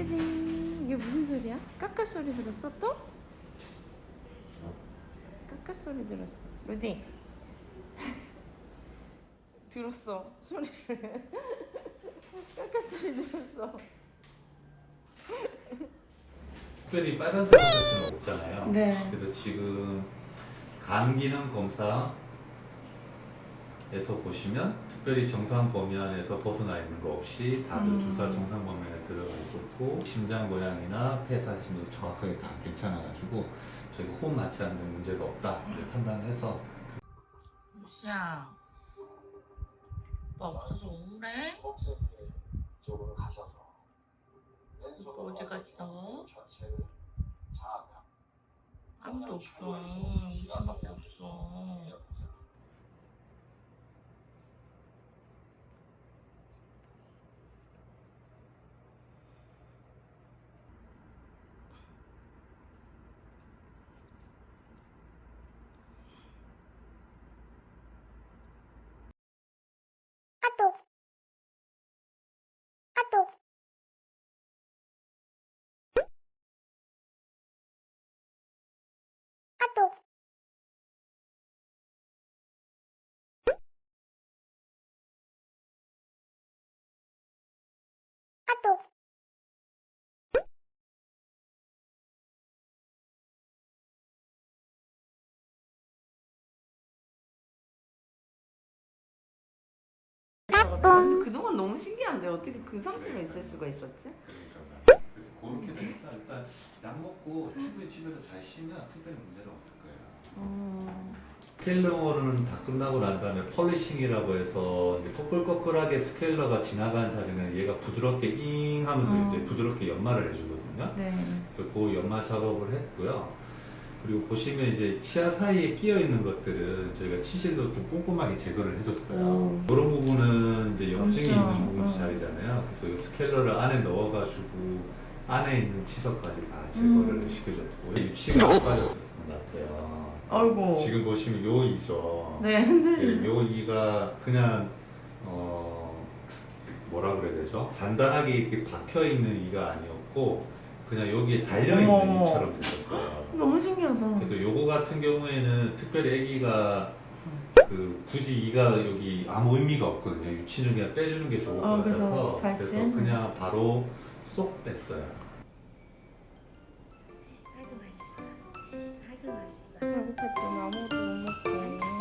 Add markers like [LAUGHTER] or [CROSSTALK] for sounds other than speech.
헤딩 이게 무슨 소리야? 까까 소리 들었어 또? 까까 소리 들었어 루디 [LAUGHS] 들었어 소리를 [LAUGHS] 까까 소리 들었어 특별히 빨간색 없잖아요. 네. 그래서 지금 간 기능 검사 에서 보시면 특별히 정상 범위 안에서 벗어나 있는 거 없이 다들 음. 둘다 정상 범위 안에 들어가 있었고 심장 고양이나 폐사심도 정확하게 다 괜찮아가지고 저희가 호흡 맞지 않는 문제가 없다 이렇게 판단해서 무시야. 오빠 없어서 우울해? 쪽으로 가셔서 오빠 어디 갔어? 아무도 없어. 무시밖에 없어. 그동안 너무 신기한데 어떻게 그 상태로 있을 수가 있었지? 그러니까 그래서 그렇게 돼서 일단 약 먹고 충분히 집에서 잘 쉬면 특별히 문제는 거예요. 어... scaler는 다 끝나고 난 다음에 polishing이라고 해서 이제 꺼끌꺼끌하게 scaler가 지나간 자리는 얘가 부드럽게 잉 하면서 어. 이제 부드럽게 연마를 해주거든요. 네 그래서 그 연마 작업을 했고요. 그리고 보시면 이제 치아 사이에 끼어 있는 것들은 저희가 치실로 좀 꼼꼼하게 제거를 해줬어요. 오. 이런 부분은 이제 염증이 있는 부분 어. 자리잖아요. 그래서 이 scaler를 안에 넣어가지고 안에 있는 치석까지 다 제거를 음. 시켜줬고 유치가 빠졌었던 것 같아요. 아이고 지금 보시면 요 이죠. 네 예, 흔들리네 요 이가 그냥 어 뭐라 그래야 되죠? 단단하게 이렇게 박혀 있는 이가 아니었고 그냥 여기에 달려 있는. 이처럼 됐었어요. [GASPS] 너무 신기하다 그래서 요거 같은 경우에는 특별히 아기가 그 굳이 이가 여기 아무 의미가 없거든요. 유치는 그냥 빼주는 게 좋을 것 어, 그래서 같아서 발진? 그래서 그냥 바로 쏙 뺐어요. 배고팠더니 아무것도 못 먹고